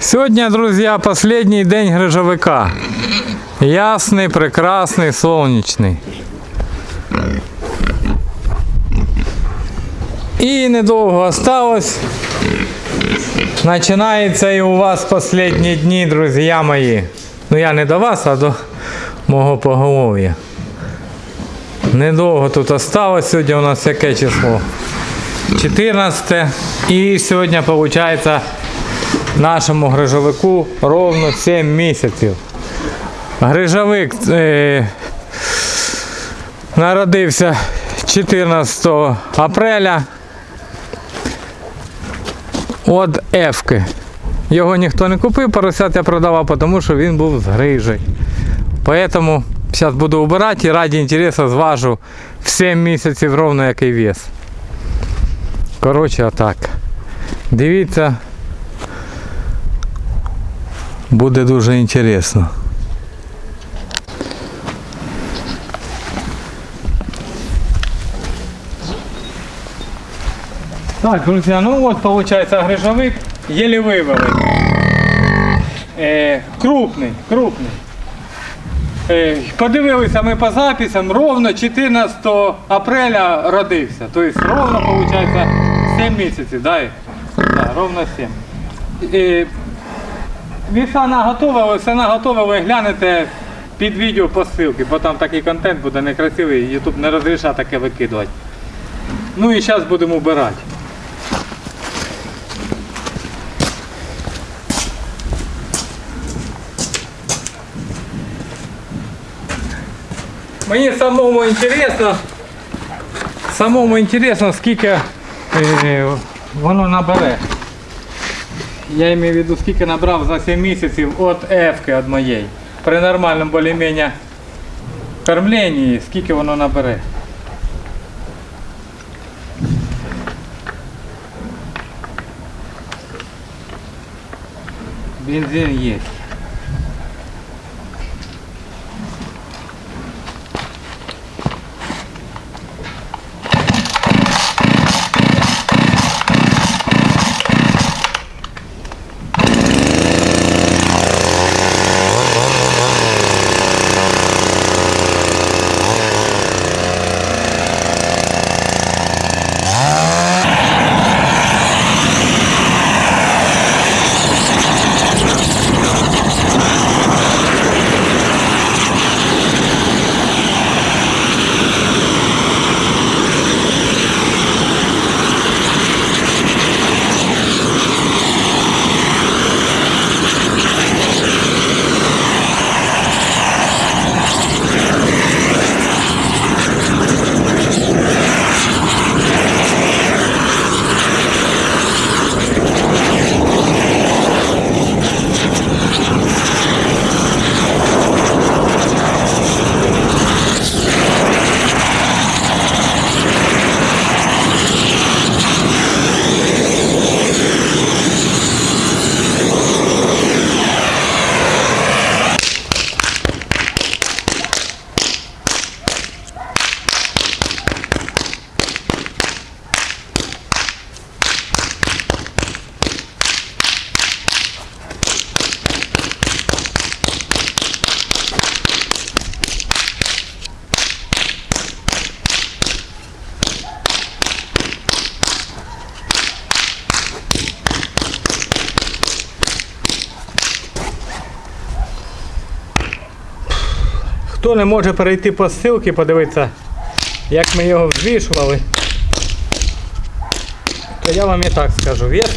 Сьогодні, друзі, останній день грижовика. Ясний, прекрасний, сонячний. І недовго осталось. Починається і у вас останні дні, друзі мої. Ну я не до вас, а до мого поголов'я. Недовго тут осталось. Сьогодні у нас яке число? 14. І сьогодні, виходить, нашому грижовику ровно 7 місяців. Грижовик е, народився 14 апреля. От Ефки. Його ніхто не купив, поросят я продавав, тому що він був з грижей. Поэтому зараз буду убирати і раді інтересу зважу в 7 місяців ровно який вес. Коротше, отак. Дивіться. Буде дуже інтересно. Так, друзі, ну от виходить грижовик єлі вивели. Е, крупний, крупний. Е, подивилися ми по записам, ровно 14 апреля родився. Тобто ровно виходить 7 місяців, да? Да, ровно 7. Е, Віса наготова, все наготове, ви глянете під відео по ссылці, бо там такий контент буде некрасивий, YouTube не розрішає таке викидувати. Ну і зараз будемо вбирати. Мені самому інтересно, самому інтересно, скільки воно набере. Я имею в виду, скільки набрав за 7 місяців від Ефки від моєї. При нормальному більш-менш кормленні, скільки воно набере. Бензин є. Хто не може перейти по ссылці, подивитися, як ми його взвішували, то я вам і так скажу. Вес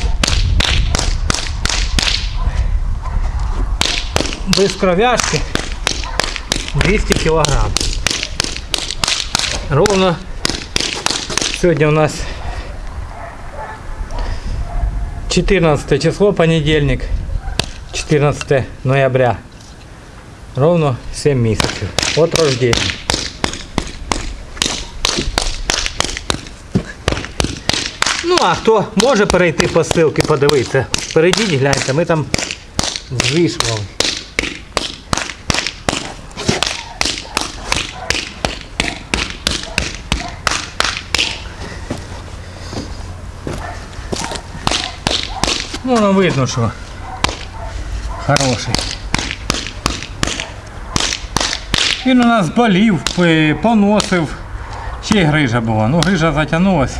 без кров'яшки 200 кг. Ровно сьогодні у нас 14 число, понедельник, 14 ноября. Ровно 7 місяців. От рождення. Ну, а хто може перейти по ссылці, подивитися, перейдіть, гляньте, ми там звішували. Ну, воно видно, що хороший. Він у нас болів, поносив. Ще й грижа була. Ну, грижа затягнулась.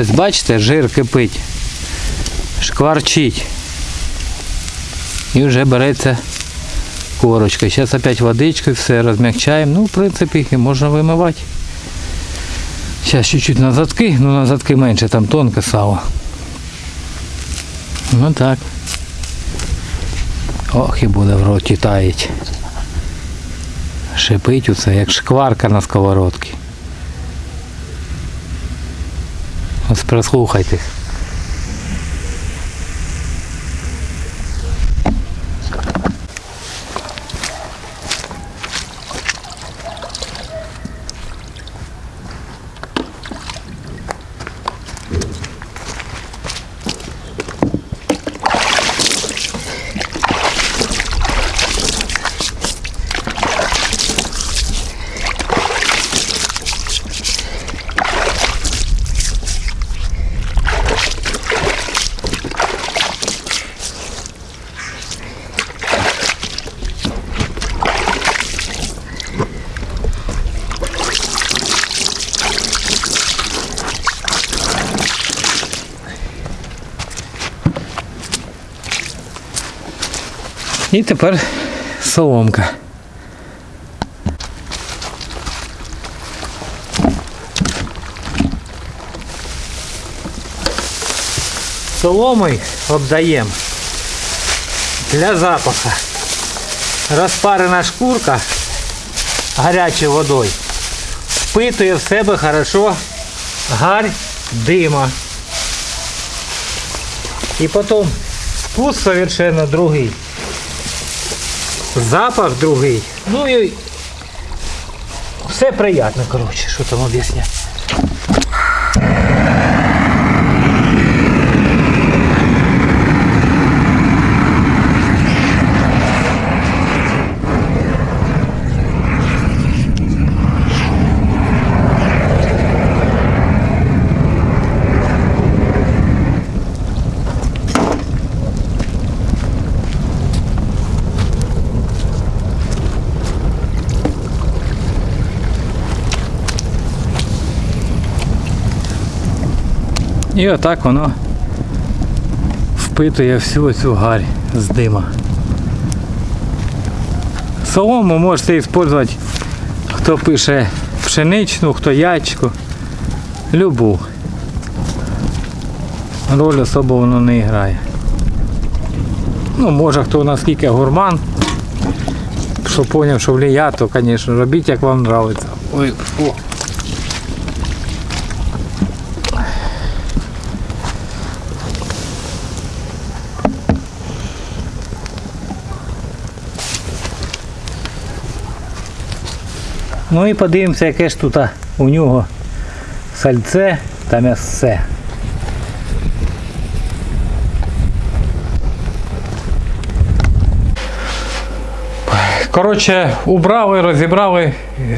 Ось бачите, жир кипить, шкварчить. І вже береться корочка. Зараз опять водичкою все розмягчаємо. Ну, в принципі, і можна вимивати. Зараз чуть-чуть на задки, ну на задки менше, там тонке сало. Ну так. Ох, і буде в роті таять. Шипить усе, як шкварка на сковородці. Ось прислухайтесь. І тепер соломка. Соломою обдаємо для запаха. Розпарена шкурка гарячою водою впитує в себе хорошо гарь дима. І потім вкус совершенно другий. Запах другий. Ну і все приємно, коротше, що там об'ясняти. І отак воно впитує всю цю гарь з дима. Солому можете використовувати, хто пише пшеничну, хто ячку, любу. Роль особо воно не грає. Ну, може хто наскільки гурман, що зрозумів, що влияє, то, звісно, робіть, як вам подобається. Ой, о. Ну і подивимося, яке ж тут у нього сальце та м'ясце. Коротше, убрали, розібрали,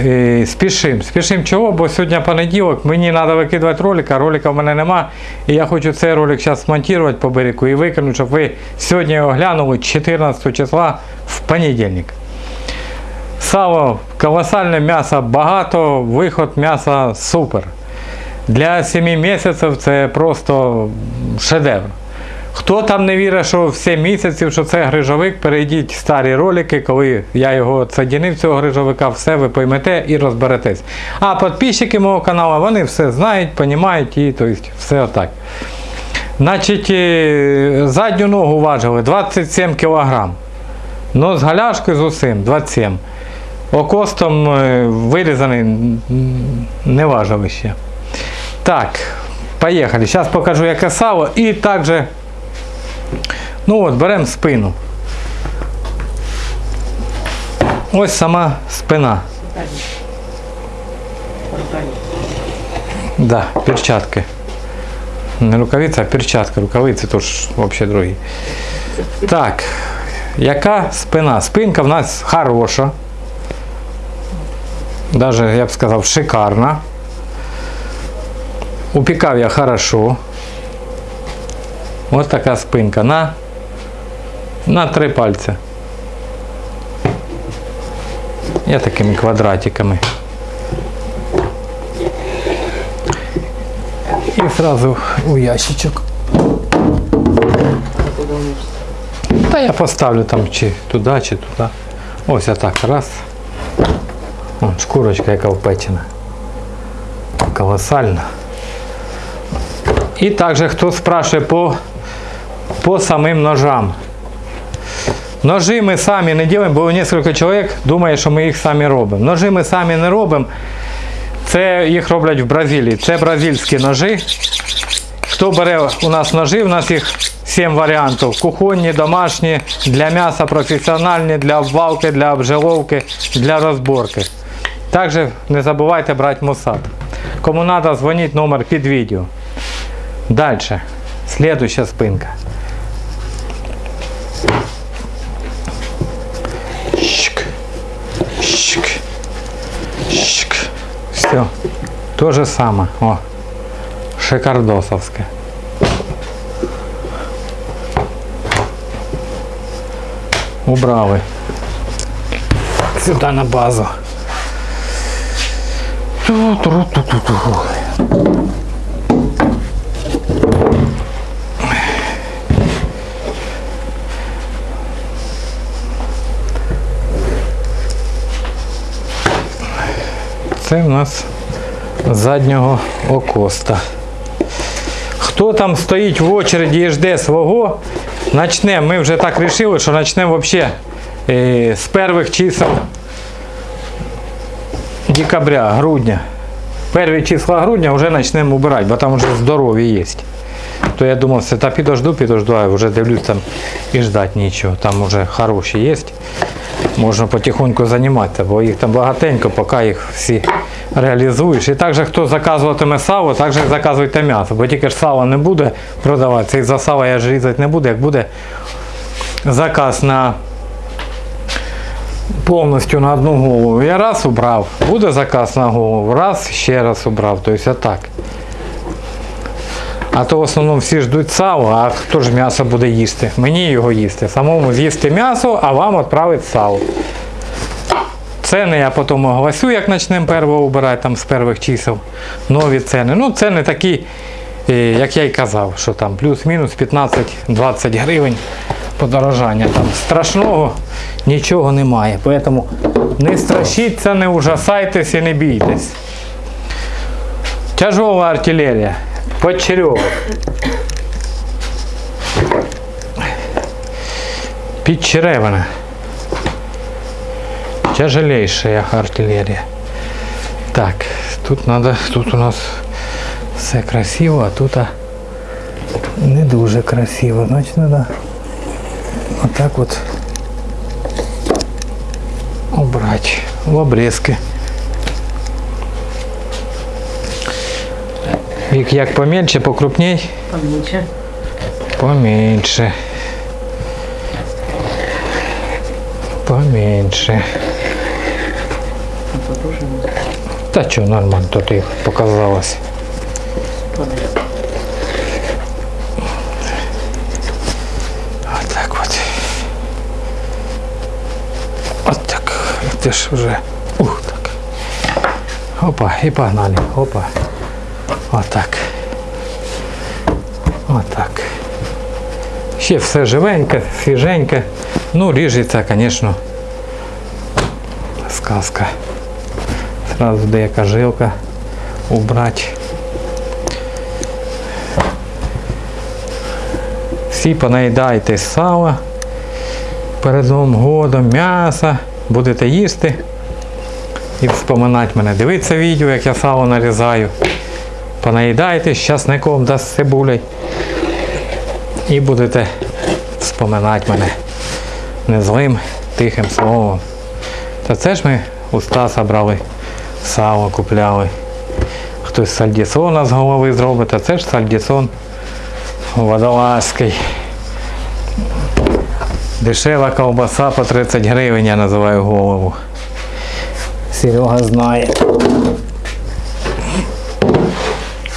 е, спішим. Спішим чого, бо сьогодні понеділок, мені треба викидувати ролик, а ролика в мене нема. І я хочу цей ролик зараз смонтувати по берегу і викинути, щоб ви сьогодні його глянули 14 числа в понедільник. Сало колосальне м'ясо багато, виход м'яса супер. Для 7 місяців це просто шедевр. Хто там не вірить, що в 7 місяців, що це грижовик, перейдіть старі ролики, коли я його садінив, цього грижовика, все ви поймете і розберетесь. А підписчики мого каналу, вони все знають, розуміють і то есть, все отак. Значить, е, задню ногу важили 27 кг. Ну, з галяшкою з усім 27 Окостом е, вирізаний не важили ще. Так, поїхали. Зараз покажу, яке сало. І також, ну от, беремо спину. Ось сама спина. Да, перчатки. Не рукавиця, а перчатка. Рукавиці тож взагалі другі. Так, яка спина? Спинка в нас хороша. Даже, я б сказав, шикарна. Упікав я хорошо. Ось така спинка на, на три пальця. Я такими квадратиками. І сразу у ящичок. Та я поставлю там чи туди, чи туди. Ось отак. Раз. Вон, шкурочка яка впечена. Колосальна. І також хто спрашує по, по самим ножам. Ножи ми самі не робимо, бо кілька чоловік думає, що ми їх самі робимо. Ножи ми самі не робимо. Це їх роблять в Бразилії. Це бразильські ножи. Хто бере у нас ножи, у нас їх 7 варіантів. Кухонні, домашні, для м'яса професіональні, для обвалки, для обжиловки, для розборки. Також не забувайте брати мусат. Кому треба, дзвоніть номер під відео. Дальше. Следующая спинка. Щик. Щик. Щик. Все. То же самое. О. Шикардосовское. Убрали. Сюда на базу. Це в нас заднього окоста. Хто там стоїть в очереді і жде свого, начнемо. Ми вже так вирішили, що почнемо взагалі е, з перших чисел декабря, грудня. Перві числа грудня вже почнемо убирати, бо там вже здорові є. То я думав, це та підожду, підожду, а вже дивлюсь там і ждати нічого. Там вже хороші є. Можна потихоньку займатися, бо їх там багатенько, поки їх всі реалізуєш. І також хто заказуватиме сало, також заказуйте м'ясо, бо тільки ж сало не буде продаватися. І за сало я ж різати не буду, як буде заказ на повністю на одну голову. Я раз убрав, буде заказ на голову, раз ще раз убрав. Тобто отак. А то в основному всі ждуть сало, а хто ж м'ясо буде їсти? Мені його їсти. Самому з'їсти м'ясо, а вам відправити сало. Ціни я потім оголосю, як почнемо перво обирати там з перших чисел. Нові ціни. Ну, ціни такі як я й казав, що там плюс-мінус 15-20 гривень подорожання. Там страшного нічого немає. Тому не страшіться, не ужасайтесь і не бійтесь. Тяжова артилерія. Почерьовок. Підчеревина. Тяжелейшая артиллерия. Так, тут надо, тут у нас все красиво, а тут не дуже красиво. Значить, треба отак от убрати в обрізки. Вік як помельче, покрупней, Поменьше. поменьше. Поменьше. Та що, нормально, тут і показалось. Понял. Вот так вот. Вот так. Ты ж уже. Ух, так. Опа, и погнали. Опа. Вот так. Вот так. Ще все живеньке, свіженьке. Ну, ріжеться, звісно. Сказка. Сразу деяка жилка убрать. Всі понаїдайтесь сала перед Новим годом, м'яса, будете їсти і вспоминати мене. Дивіться відео, як я сало нарізаю. Понаїдайтесь з часником да з цибулею. І будете вспоминати мене незлим тихим словом. Та це ж ми у Стаса брали сало, купляли. Хтось сальдісона з голови зробить, а це ж сальдісон водолазький. Дешева ковбаса по 30 гривень, я називаю голову. Серега знає.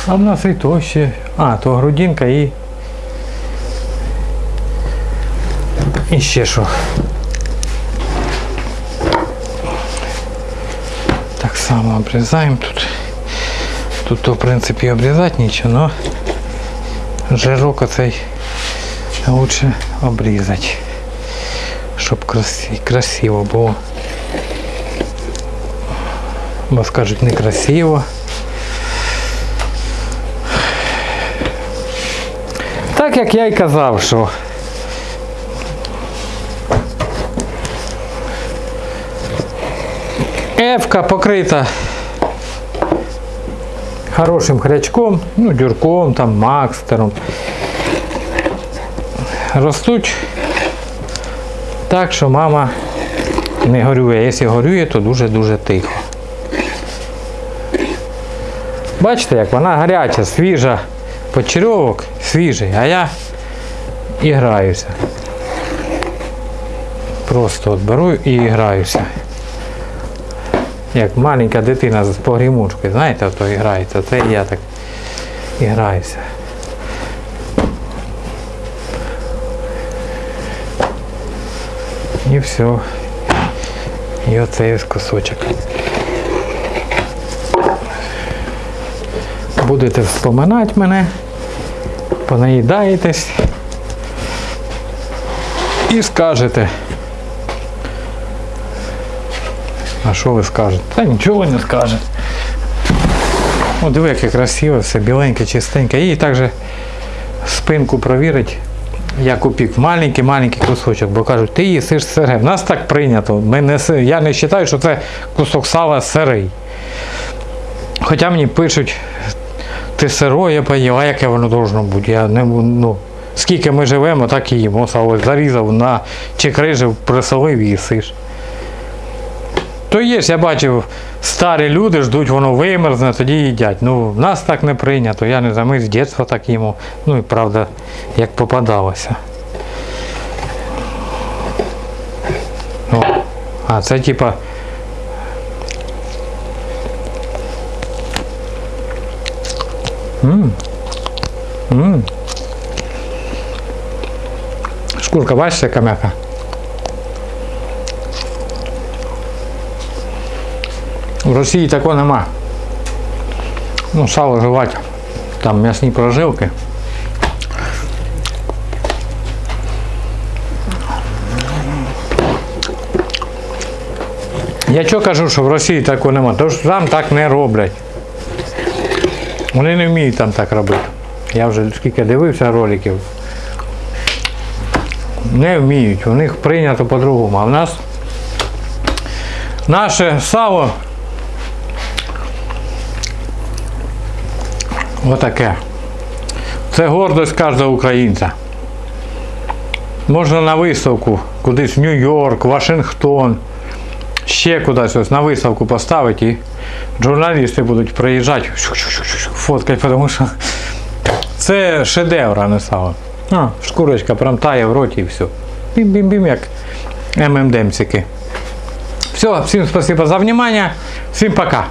А в нас і то ще. А, то грудинка і. І ще що. Так само обрізаємо тут. Тут то в принципі обрізати нічого, но жирок оцей лучше обрізати, щоб красиво, було. Бо скажуть некрасиво. Так як я й казав, що Ефка покрита хорошим хрячком, ну, дюрком, там, макстером. Ростуть так, що мама не горює. Якщо горює, то дуже-дуже тихо. Бачите, як вона гаряча, свіжа, почерьовок свіжий, а я і граюся. Просто от беру і граюся. Як маленька дитина з погрімучкою, знаєте, то грається. Це і я так і граюся. І все. І оцей ось кусочок. Будете вспоминати мене, понаїдаєтесь і скажете. А що ви скажете? Та нічого не скаже. О, диви, яке красиве, все біленьке, чистеньке. І також спинку провірить, як купив Маленький-маленький кусочок, бо кажуть, ти їсиш сире. В нас так прийнято. Ми не, я не вважаю, що це кусок сала сирий. Хоча мені пишуть, ти сироє поїв, а яке воно должно бути. Я не, ну, скільки ми живемо, так і їмо. Сало зарізав на чекрижив, присолив і їсиш. То є ж, я бачив, старі люди ждуть, воно вимерзне, тоді їдять. Ну, нас так не прийнято, я не знаю, ми з дитинства так їмо. Ну і правда, як попадалося. О, а це типа. М. М. Шкурка, бачите, яка м'яка? Росії такого нема. Ну, сало жувати Там м'ясні прожилки. Я чого кажу, що в Росії такого нема? Тому що там так не роблять. Вони не вміють там так робити. Я вже скільки дивився роликів. Не вміють, у них прийнято по-другому. А в нас наше сало отаке. Це гордость кожного українця. Можна на виставку кудись в Нью-Йорк, Вашингтон, ще кудись ось на виставку поставити і журналісти будуть приїжджати, фоткати, тому що це шедевр, а не сало. А, шкурочка прям тає в роті і все. Бім-бім-бім, як ММДМцики. Все, всім спасибо за внимание. Всім пока.